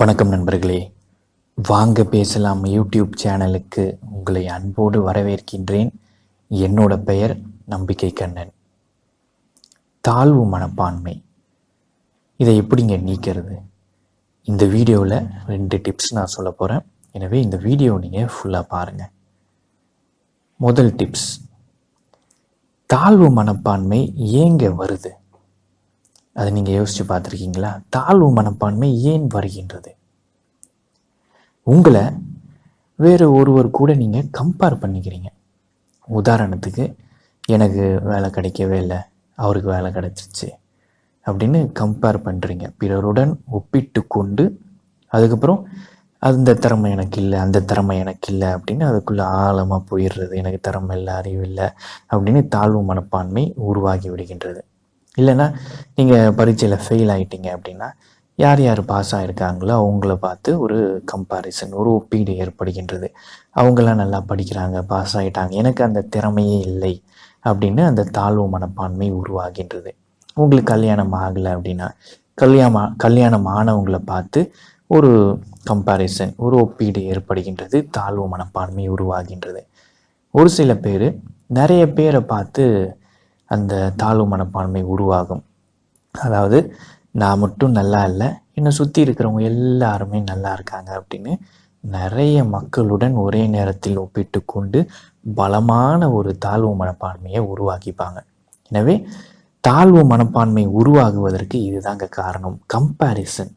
வணக்கம் நண்பர்களே. வாங்க பேசலாம் யூடியூப் சேனலுக்கு உங்களை அன்போடு வரவேற்கின்றேன். என்னோட பெயர் நம்பிக்கை கண்ணன். தாழ்வு மனப்பான்மை. இதை எப்படிங்க நீக்கிறது? இந்த வீடியோவில் ரெண்டு டிப்ஸ் நான் சொல்ல போகிறேன் எனவே இந்த வீடியோ நீங்கள் ஃபுல்லாக பாருங்கள் முதல் டிப்ஸ். தாழ்வு மனப்பான்மை ஏங்க வருது? அதை நீங்கள் யோசித்து பார்த்துருக்கீங்களா? தாழ்வு மனப்பான்மை ஏன் வருகின்றது? உங்களை வேறு ஒருவர் கூட நீங்கள் கம்பேர் பண்ணிக்கிறீங்க. உதாரணத்துக்கு எனக்கு வேலை கிடைக்கவே இல்லை அவருக்கு வேலை கிடைச்சிச்சு அப்படின்னு கம்பேர் பண்ணுறீங்க பிறருடன் ஒப்பிட்டு கொண்டு அதுக்கப்புறம் அந்த திறமை எனக்கு இல்லை அந்த திறமை எனக்கு இல்லை அப்படின்னு அதுக்குள்ளே ஆழமாக போயிடுறது எனக்கு திறமை இல்லை அறிவு இல்லை அப்படின்னு தாழ்வு மனப்பான்மை உருவாகி விடுகின்றது. இல்லைன்னா நீங்கள் பரீட்சையில் ஃபெயில் ஆகிட்டீங்க அப்படின்னா யார் யார் பாஸ் ஆகிருக்காங்களோ அவங்கள பார்த்து ஒரு கம்பாரிசன் ஒரு ஒப்பீடு ஏற்படுகின்றது. அவங்களாம் நல்லா படிக்கிறாங்க பாஸ் ஆகிட்டாங்க எனக்கு அந்த திறமையே இல்லை அப்படின்னு அந்த தாழ்வு மனப்பான்மை உருவாகின்றது. உங்களுக்கு கல்யாணம் ஆகலை அப்படின்னா கல்யாணம் கல்யாணம் ஆனவங்களை பார்த்து ஒரு கம்பாரிசன் ஒரு ஒப்பீடு ஏற்படுகின்றது தாழ்வு மனப்பான்மை உருவாகின்றது. ஒரு சில பேர் நிறைய பேரை பார்த்து அந்த தாழ்வு மனப்பான்மை உருவாகும். அதாவது நான் மட்டும் நல்லா இல்லை என்னை சுற்றி இருக்கிறவங்க எல்லாருமே நல்லா இருக்காங்க அப்படின்னு நிறைய மக்களுடன் ஒரே நேரத்தில் ஒப்பிட்டு கொண்டு பலமான ஒரு தாழ்வு மனப்பான்மையை உருவாக்கிப்பாங்க. எனவே தாழ்வு மனப்பான்மை உருவாகுவதற்கு இதுதாங்க காரணம். கம்பேரிசன்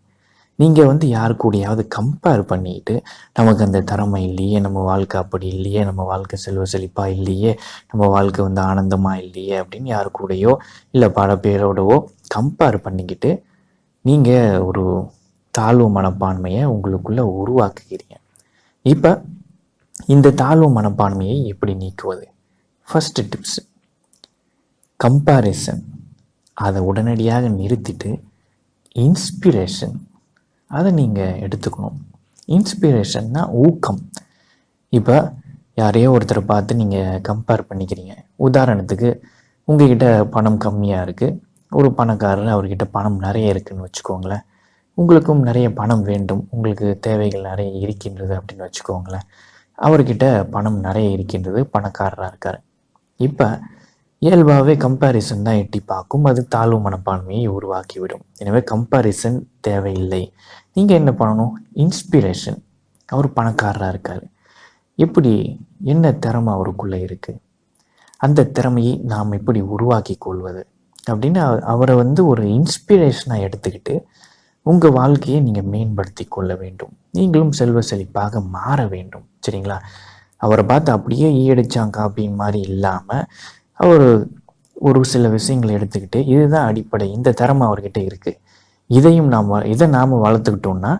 நீங்கள் வந்து யாரு கூடயாவது கம்பேர் பண்ணிட்டு நமக்கு அந்த திறமை இல்லையே நம்ம வாழ்க்கை அப்படி இல்லையே நம்ம வாழ்க்கை செல்வ செழிப்பாக இல்லையே நம்ம வாழ்க்கை வந்து ஆனந்தமாக இல்லையே அப்படின்னு யாரு கூடயோ இல்லை பல பேரோடவோ கம்பேர் பண்ணிக்கிட்டு நீங்கள் ஒரு தாழ்வு மனப்பான்மையை உங்களுக்குள்ளே உருவாக்குகிறீங்க. இப்போ இந்த தாழ்வு மனப்பான்மையை எப்படி நீக்குவது? ஃபஸ்ட்டு டிப்ஸ் கம்பேரிசன் அதை உடனடியாக நிறுத்திட்டு இன்ஸ்பிரேஷன் அதை நீங்கள் எடுத்துக்கணும். இன்ஸ்பிரேஷன்னா ஊக்கம். இப்போ யாரையோ ஒருத்தரை பார்த்து நீங்கள் கம்பேர் பண்ணிக்கிறீங்க. உதாரணத்துக்கு உங்ககிட்ட பணம் கம்மியாக இருக்குது ஒரு பணக்காரர் அவர்கிட்ட பணம் நிறைய இருக்குதுன்னு வச்சுக்கோங்களேன். உங்களுக்கும் நிறைய பணம் வேண்டும். உங்களுக்கு தேவைகள் நிறைய இருக்கின்றது அப்படின்னு வச்சுக்கோங்களேன். அவர்கிட்ட பணம் நிறைய இருக்கின்றது பணக்காரராக இருக்கார். இப்போ இயல்பாகவே கம்பேரிசன் தான் எட்டி பார்க்கும். அது தாழ்வு மனப்பான்மையை உருவாக்கிவிடும். எனவே கம்பேரிசன் தேவையில்லை. நீங்கள் என்ன பண்ணணும்? இன்ஸ்பிரேஷன் அவர் பணக்காரராக இருக்கார். எப்படி? என்ன திறமை அவருக்குள்ளே இருக்குது அந்த திறமையை நாம் எப்படி உருவாக்கி கொள்வது? அப்படின்னு அவரை வந்து ஒரு இன்ஸ்பிரேஷனாக எடுத்துக்கிட்டு உங்கள் வாழ்க்கையை நீங்கள் மேம்படுத்தி கொள்ள வேண்டும். நீங்களும் செல்வ செழிப்பாக மாற வேண்டும். சரிங்களா? அவரை பார்த்து அப்படியே ஈயடிச்சான் காப்பின் மாதிரி இல்லாமல் அவர் ஒரு சில விஷயங்களை எடுத்துக்கிட்டு இதுதான் அடிப்படை இந்த திறமை அவர்கிட்ட இருக்குது இதையும் நாம் இதை நாம் வளர்த்துக்கிட்டோம்னா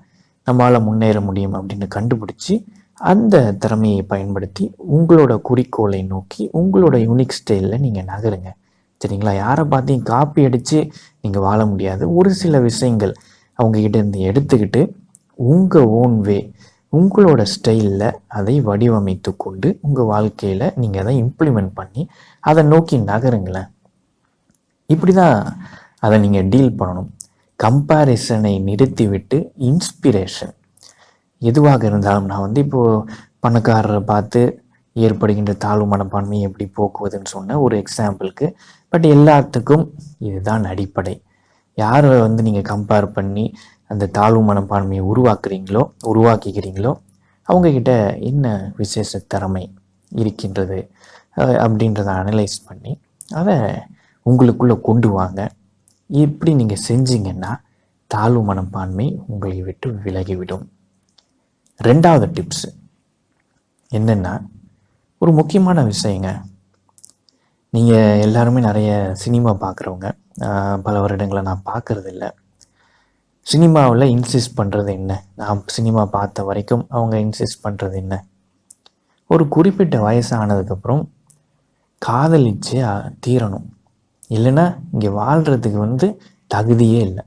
நம்மளால் முன்னேற முடியும் அப்படின்னு கண்டுபிடிச்சி அந்த திறமையை பயன்படுத்தி உங்களோட குறிக்கோளை நோக்கி உங்களோட யூனிக் ஸ்டைலில் நீங்கள் நகருங்க. சரிங்களா? யாரை பார்த்தையும் காப்பி அடித்து நீங்கள் வாழ முடியாது. ஒரு சில விஷயங்கள் அவங்கக்கிட்ட இருந்து எடுத்துக்கிட்டு உங்கள் ஓன் வே உங்களோட ஸ்டைலில் அதை வடிவமைத்து கொண்டு உங்கள் வாழ்க்கையில் நீங்கள் அதை இம்ப்ளிமெண்ட் பண்ணி அதை நோக்கி நகருங்களேன். இப்படி தான் அதை நீங்கள் டீல் பண்ணணும். கம்பேரிசனை நிறுத்திவிட்டு இன்ஸ்பிரேஷன் எதுவாக இருந்தாலும் நான் வந்து இப்போது பணக்காரரை பார்த்து ஏற்படுகின்ற தாழ்வு மனப்பான்மையை எப்படி போக்குவதுன்னு சொன்ன ஒரு எக்ஸாம்பிளுக்கு பட் எல்லாத்துக்கும் இதுதான் அடிப்படை. யாரை வந்து நீங்கள் கம்பேர் பண்ணி அந்த தாழ்வு மனப்பான்மையை உருவாக்குறீங்களோ உருவாக்கிக்கிறீங்களோ அவங்கக்கிட்ட என்ன விசேஷ திறமை இருக்கின்றது அப்படின்றத அனலைஸ் பண்ணி அதை உங்களுக்குள்ளே கொண்டு வாங்க. இப்படி நீங்கள் செஞ்சீங்கன்னா தாழ்வு மனப்பான்மை உங்களை விட்டு விலகிவிடும். ரெண்டாவது டிப்ஸு என்னென்னா ஒரு முக்கியமான விஷயங்க. நீங்கள் எல்லாருமே நிறைய சினிமா பார்க்குறவங்க. பல வருடங்களை நான் பார்க்குறதில்ல. சினிமாவில் இன்சிஸ்ட் பண்ணுறது என்ன? நான் சினிமா பார்த்த வரைக்கும் அவங்க இன்சிஸ்ட் பண்ணுறது என்ன? ஒரு குறிப்பிட்ட வயசு ஆனதுக்கப்புறம் காதலிச்சு தீரணும். இல்லைன்னா இங்கே வாழ்கிறதுக்கு வந்து தகுதியே இல்லை.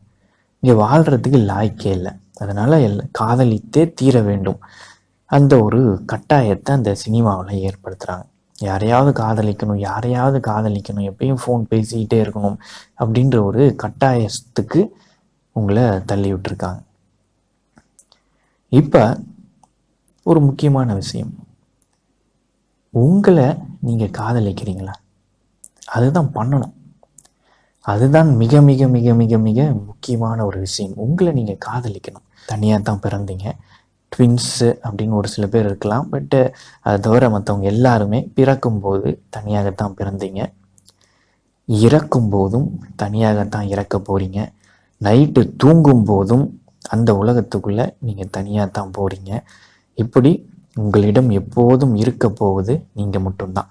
இங்கே வாழ்கிறதுக்கு லாய்க்கே இல்லை. அதனால் எல் காதலித்தே தீர வேண்டும். அந்த ஒரு கட்டாயத்தை அந்த சினிமாவில் ஏற்படுத்துகிறாங்க யாரையாவது காதலிக்கணும் யாரையாவது காதலிக்கணும் எப்பயும் ஃபோன் பேசிக்கிட்டே இருக்கணும் அப்படின்ற ஒரு கட்டாயத்துக்கு உங்களை தள்ளி விட்டுருக்காங்க. இப்போ ஒரு முக்கியமான விஷயம். உங்களை நீங்கள் காதலிக்கிறீங்களா? அதுதான் பண்ணணும். அதுதான் மிக மிக மிக மிக மிக முக்கியமான ஒரு விஷயம். உங்களை நீங்கள் காதலிக்கணும். தனியாக தான் பிறந்தீங்க. ட்வின்ஸு அப்படின்னு ஒரு சில பேர் இருக்கலாம். பட்டு அதை தவிர மற்றவங்க எல்லாருமே பிறக்கும்போது தனியாகத்தான் பிறந்தீங்க. இறக்கும் போதும் தனியாகத்தான் இறக்க போகிறீங்க நைட்டு தூங்கும் போதும் அந்த உலகத்துக்குள்ளே நீங்கள் தனியாக தான் போகிறீங்க இப்படி உங்களிடம் எப்போதும் இருக்க போவது நீங்கள் மட்டும்தான்.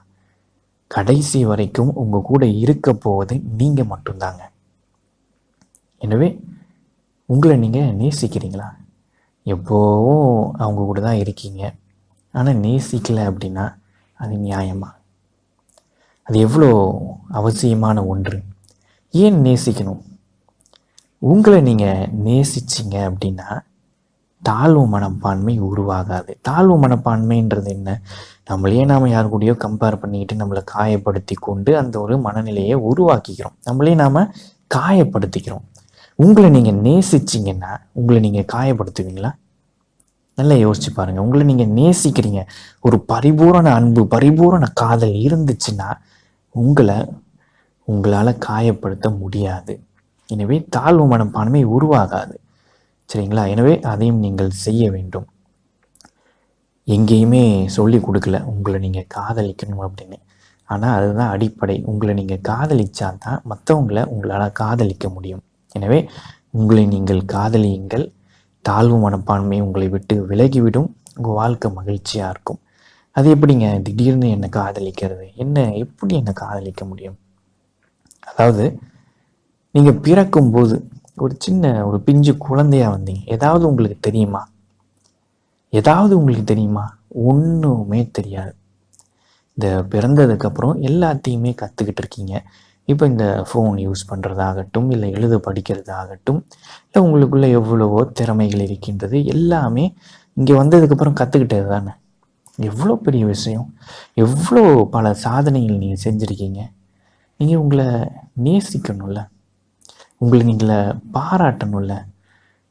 கடைசி வரைக்கும் உங்கள் கூட இருக்க போவது நீங்கள் மட்டும்தாங்க. எனவே உங்களை நீங்கள் நேசிக்கிறீங்களா? எப்போவும் அவங்க கூட தான் இருக்கீங்க. ஆனால் நேசிக்கலை அப்படின்னா அது நியாயமா? அது எவ்வளோ அவசியமான ஒன்று? ஏன் நேசிக்கணும்? உங்களை நீங்கள் நேசிச்சிங்க அப்படின்னா தாழ்வு மனப்பான்மை உருவாகாது. தாழ்வு மனப்பான்மைன்றது என்ன? நம்மளையே நாம் யார் கூடயோ கம்பேர் பண்ணிக்கிட்டு நம்மளை காயப்படுத்தி கொண்டு அந்த ஒரு மனநிலையை உருவாக்கிக்கிறோம். நம்மளே நாம் காயப்படுத்திக்கிறோம். உங்களை நீங்கள் நேசிச்சிங்கன்னா உங்களை நீங்கள் காயப்படுத்துவீங்களா? நல்லா யோசிச்சு பாருங்கள் உங்களை நீங்கள் நேசிக்கிறீங்க. ஒரு பரிபூரண அன்பு பரிபூரண காதல் இருந்துச்சுன்னா உங்களை உங்களால் காயப்படுத்த முடியாது. எனவே தாழ்வு மனப்பான்மை உருவாகாது. சரிங்களா? எனவே அதையும் நீங்கள் செய்ய வேண்டும். எங்கேயுமே சொல்லி கொடுக்கல உங்களை நீங்கள் காதலிக்கணும் அப்படின்னு. ஆனால் அதுதான் அடிப்படை. உங்களை நீங்கள் காதலிச்சா தான் மற்றவங்களை உங்களால் காதலிக்க முடியும். எனவே உங்களை நீங்கள் காதலியுங்கள். தாழ்வு மனப்பான்மை உங்களை விட்டு விலகிவிடும். உங்கள் வாழ்க்கை மகிழ்ச்சியாக இருக்கும். அது எப்படிங்க? திடீர்னு என்னை காதலிக்கிறது? என்ன எப்படி என்னை காதலிக்க முடியும்? அதாவது நீங்கள் பிறக்கும்போது ஒரு சின்ன ஒரு பிஞ்சு குழந்தையா வந்தீங்க. ஏதாவது உங்களுக்கு தெரியுமா? ஏதாவது உங்களுக்கு தெரியுமா? ஒன்றுமே தெரியாது. இந்த பிறந்ததுக்கப்புறம் எல்லாத்தையுமே கற்றுக்கிட்டு இருக்கீங்க. இப்போ இந்த ஃபோன் யூஸ் பண்ணுறதாகட்டும் இல்லை எழுத படிக்கிறதாகட்டும் இல்லை உங்களுக்குள்ள எவ்வளவோ திறமைகள் இருக்கின்றது எல்லாமே இங்கே வந்ததுக்கப்புறம் கற்றுக்கிட்டது தானே? எவ்வளோ பெரிய விஷயம். எவ்வளோ பல சாதனைகள் நீங்கள் செஞ்சுருக்கீங்க. நீங்கள் உங்களை நேசிக்கணும்ல. உங்களை நீங்களை பாராட்டணும்ல.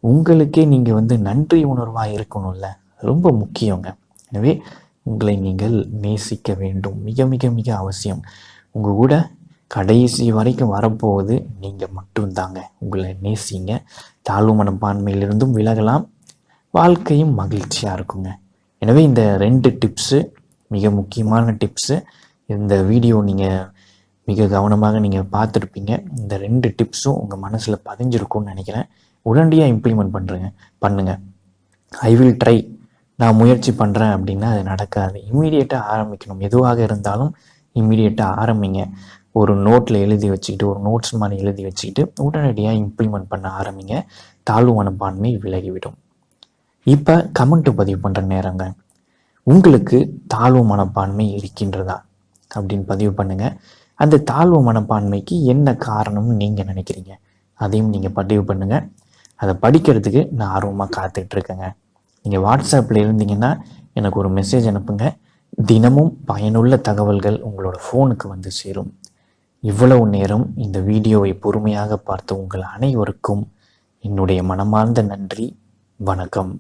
உங்களுக்கே நீங்கள் வந்து நன்றி உணர்வாக இருக்கணும்ல. ரொம்ப முக்கியங்க. எனவே உங்களை நீங்கள் நேசிக்க வேண்டும். மிக மிக மிக அவசியம். உங்கள் கூட கடைசி வரைக்கும் வரப்போவது நீங்கள் மட்டும்தாங்க. உங்களை நேசிங்க. தாழ்வு மனப்பான்மையிலிருந்தும் விலகலாம். வாழ்க்கையும் மகிழ்ச்சியாக இருக்குங்க. எனவே இந்த ரெண்டு டிப்ஸு மிக முக்கியமான டிப்ஸு இந்த வீடியோ நீங்கள் மிக கவனமாக நீங்கள் பார்த்துருப்பீங்க. இந்த ரெண்டு டிப்ஸும் உங்கள் மனசில் பதிஞ்சிருக்கும்னு நினைக்கிறேன். உடனடியாக இம்ப்ளிமெண்ட் பண்ணுறேங்க பண்ணுங்கள் ஐ வில் ட்ரை நான் முயற்சி பண்ணுறேன் அப்படின்னா அது நடக்காது. இம்மீடியட்டாக ஆரம்பிக்கணும். எதுவாக இருந்தாலும் இம்மீடியட்டாக ஆரம்பிங்க. ஒரு நோட்டில் எழுதி வச்சுக்கிட்டு ஒரு நோட்ஸ் மாதிரி எழுதி வச்சுக்கிட்டு உடனடியாக இம்ப்ளிமெண்ட் பண்ண ஆரம்பிங்க. தாழ்வு மனப்பான்மை விலகிவிடும். இப்போ கமெண்ட் பதிவு பண்ணுற நேரங்க. உங்களுக்கு தாழ்வு மனப்பான்மை இருக்கின்றதா? அப்படின்னு பதிவு பண்ணுங்கள் அந்த தாழ்வு மனப்பான்மைக்கு என்ன காரணம்னு நீங்கள் நினைக்கிறீங்க? அதையும் நீங்கள் பதிவு பண்ணுங்கள் அதை படிக்கிறதுக்கு நான் ஆர்வமாக காத்துட்ருக்கேங்க நீங்கள் வாட்ஸ்அப்பில் இருந்தீங்கன்னா எனக்கு ஒரு மெசேஜ் அனுப்புங்க. தினமும் பயனுள்ள தகவல்கள் உங்களோட ஃபோனுக்கு வந்து சேரும். இவ்வளவு நேரம் இந்த வீடியோவை பொறுமையாக பார்த்த உங்கள் அனைவருக்கும் என்னுடைய மனமார்ந்த நன்றி. வணக்கம்.